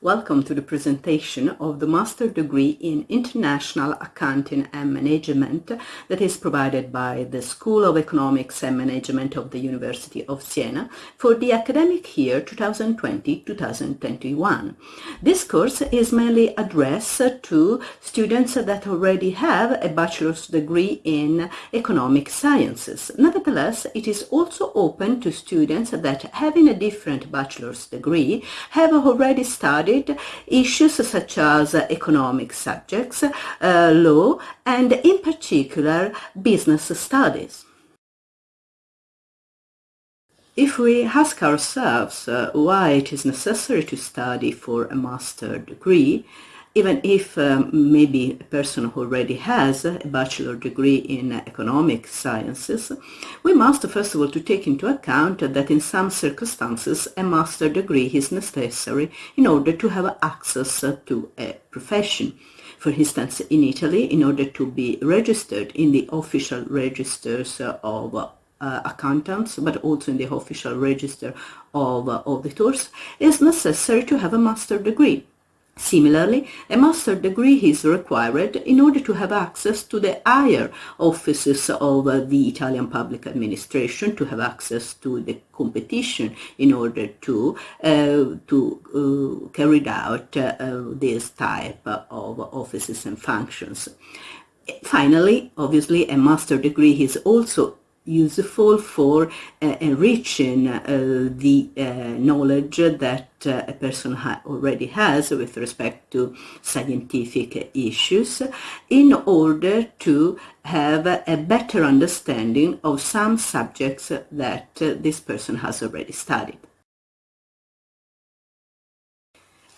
Welcome to the presentation of the Master degree in International Accounting and Management that is provided by the School of Economics and Management of the University of Siena for the academic year 2020-2021. This course is mainly addressed to students that already have a bachelor's degree in economic sciences. Nevertheless, it is also open to students that having a different bachelor's degree have already studied studied issues such as economic subjects, uh, law, and in particular business studies. If we ask ourselves uh, why it is necessary to study for a master degree, even if um, maybe a person who already has a bachelor degree in economic sciences, we must first of all to take into account that in some circumstances a master degree is necessary in order to have access to a profession. For instance, in Italy, in order to be registered in the official registers of uh, accountants, but also in the official register of uh, auditors, is necessary to have a master degree. Similarly, a master degree is required in order to have access to the higher offices of the Italian public administration, to have access to the competition in order to, uh, to uh, carry out uh, this type of offices and functions. Finally, obviously, a master degree is also useful for uh, enriching uh, the uh, knowledge that a person ha already has with respect to scientific issues in order to have a better understanding of some subjects that this person has already studied.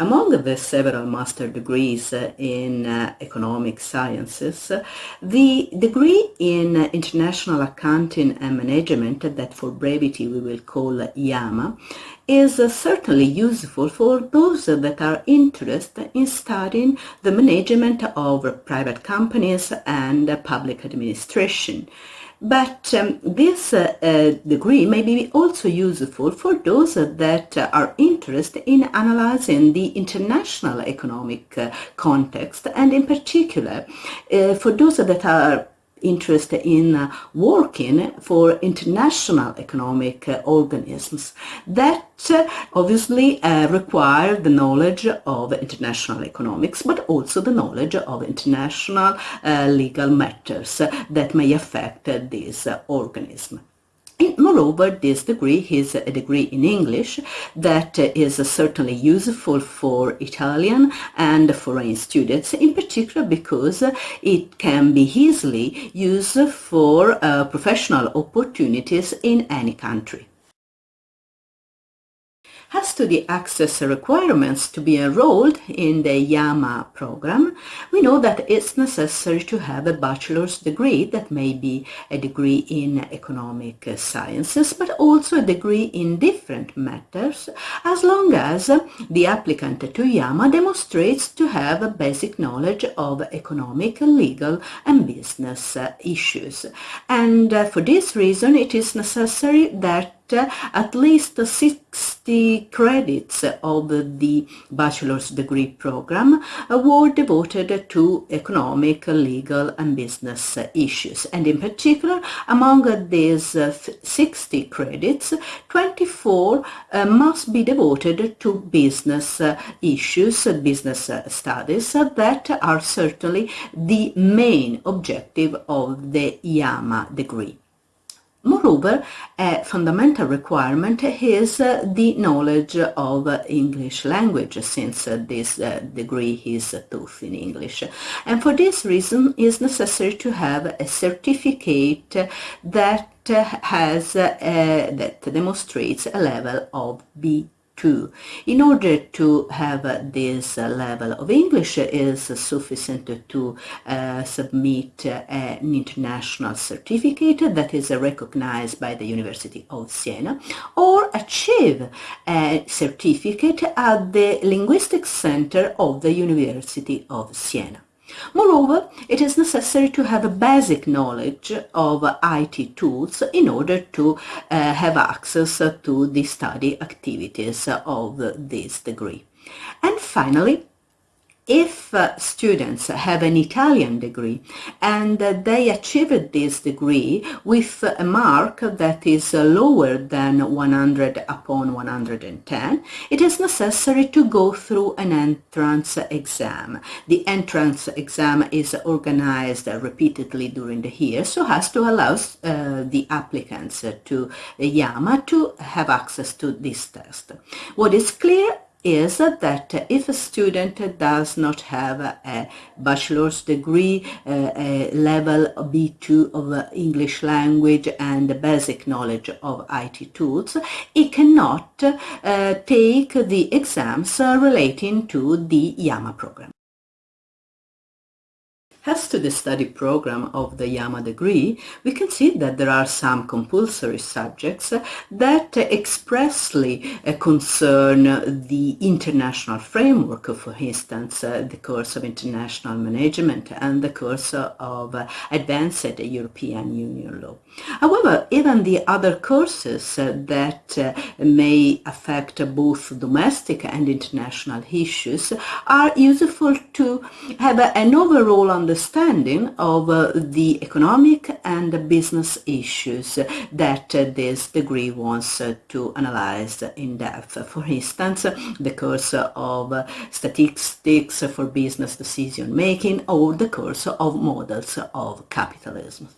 Among the several master degrees in uh, economic sciences, the degree in international accounting and management, that for brevity we will call YAMA is certainly useful for those that are interested in studying the management of private companies and public administration. But um, this uh, uh, degree may be also useful for those that are interested in analyzing the international economic uh, context and in particular uh, for those that are interest in uh, working for international economic uh, organisms that uh, obviously require the knowledge of international economics but also the knowledge of international legal matters that may affect this organism. Moreover, this degree is a uh, degree in English that uh, is certainly useful for Italian and foreign students, in particular because uh, it can be easily used for uh, professional opportunities in any country. As to the access requirements to be enrolled in the YAMA program, we know that it's necessary to have a bachelor's degree that may be a degree in economic sciences, but also a degree in different matters, as long as the applicant to YAMA demonstrates to have a basic knowledge of economic, legal and business issues. And uh, for this reason, it is necessary that at least 60 credits of the bachelor's degree program were devoted to economic, legal and business issues. And in particular, among these uh, 60 credits, 24 uh, must be devoted to business uh, issues, uh, business studies that are certainly the main objective of the IAMA degree. Moreover, a fundamental requirement is uh, the knowledge of English language since uh, this uh, degree is taught in English. And for this reason it is necessary to have a certificate that has that demonstrates a level of B in order to have this level of English is sufficient to uh, submit uh, an international certificate that is recognized by the University of Siena or achieve a certificate at the Linguistic Center of the University of Siena. Moreover, it is necessary to have a basic knowledge of IT tools in order to uh, have access to the study activities of this degree. And finally, if uh, students have an Italian degree and uh, they achieved this degree with a mark that is uh, lower than 100 upon 110, it is necessary to go through an entrance exam. The entrance exam is organized repeatedly during the year so as to allow uh, the applicants to YAMA to have access to this test. What is clear is that if a student does not have a bachelor's degree, a level B2 of English language and basic knowledge of IT tools, he cannot uh, take the exams relating to the YAMA program. As to the study program of the YAMA degree, we can see that there are some compulsory subjects that expressly uh, concern the international framework, for instance, uh, the course of international management and the course of advanced European Union law. However, even the other courses that uh, may affect both domestic and international issues are useful to have an overall understanding understanding of uh, the economic and business issues that this degree wants to analyze in depth. For instance, the course of statistics for business decision making or the course of models of capitalism.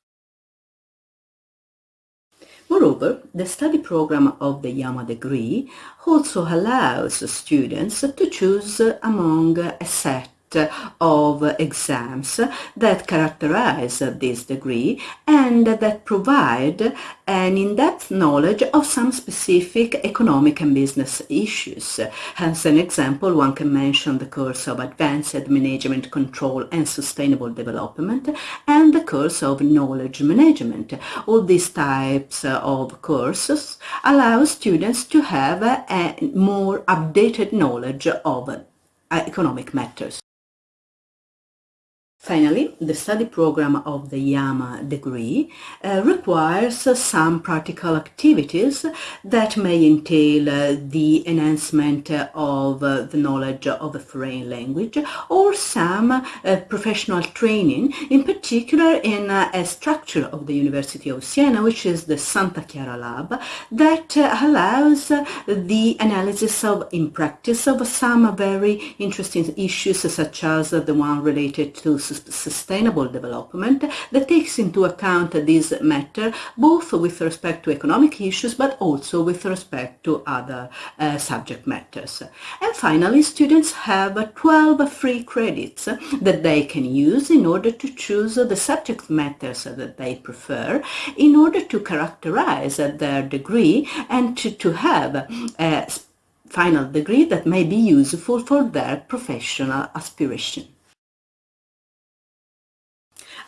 Moreover, the study program of the YAMA degree also allows students to choose among a set of exams that characterize this degree and that provide an in-depth knowledge of some specific economic and business issues. As an example, one can mention the course of Advanced Management Control and Sustainable Development and the course of Knowledge Management. All these types of courses allow students to have a more updated knowledge of uh, economic matters. Finally, the study program of the YAMA degree uh, requires uh, some practical activities that may entail uh, the enhancement of uh, the knowledge of a foreign language or some uh, professional training, in particular in uh, a structure of the University of Siena, which is the Santa Chiara Lab, that allows the analysis of, in practice, of some very interesting issues such as the one related to sustainable development that takes into account this matter both with respect to economic issues but also with respect to other uh, subject matters. And finally, students have 12 free credits that they can use in order to choose the subject matters that they prefer in order to characterize their degree and to, to have a final degree that may be useful for their professional aspiration.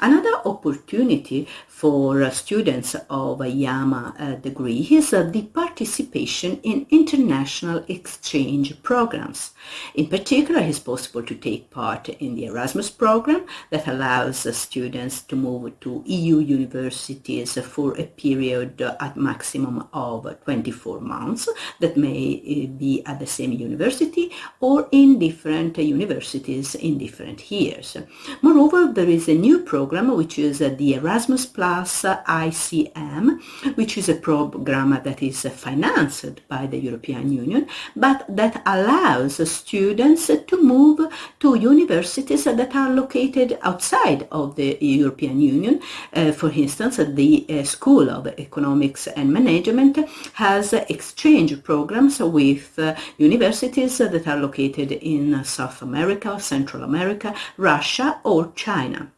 Another opportunity for students of a YAMA uh, degree is uh, the participation in international exchange programs. In particular, it is possible to take part in the Erasmus program that allows uh, students to move to EU universities for a period at maximum of 24 months that may be at the same university or in different universities in different years. Moreover, there is a new program which is the Erasmus plus ICM, which is a program that is financed by the European Union, but that allows students to move to universities that are located outside of the European Union. Uh, for instance, the uh, School of Economics and Management has exchange programs with uh, universities that are located in South America, Central America, Russia or China.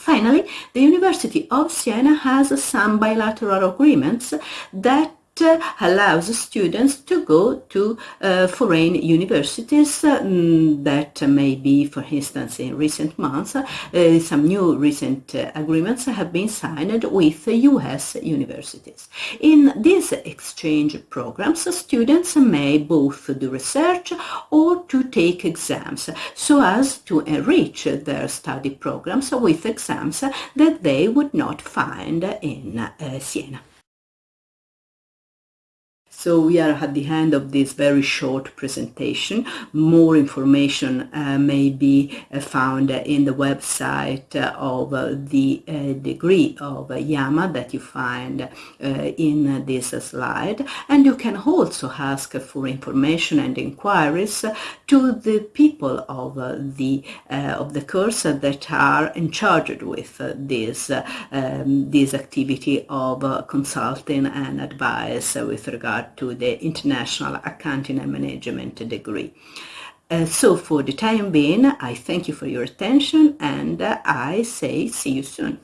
Finally, the University of Siena has some bilateral agreements that allows students to go to uh, foreign universities um, that may be, for instance, in recent months, uh, some new recent uh, agreements have been signed with US universities. In these exchange programs, students may both do research or to take exams so as to enrich their study programs with exams that they would not find in Siena. So we are at the end of this very short presentation. More information uh, may be uh, found in the website uh, of uh, the uh, degree of YAMA that you find in this slide. And you can also ask for information and inquiries to the people of the of the course that are in charge with this um, this activity of consulting and advice with regard to the International Accounting and Management degree. Uh, so for the time being, I thank you for your attention and uh, I say see you soon.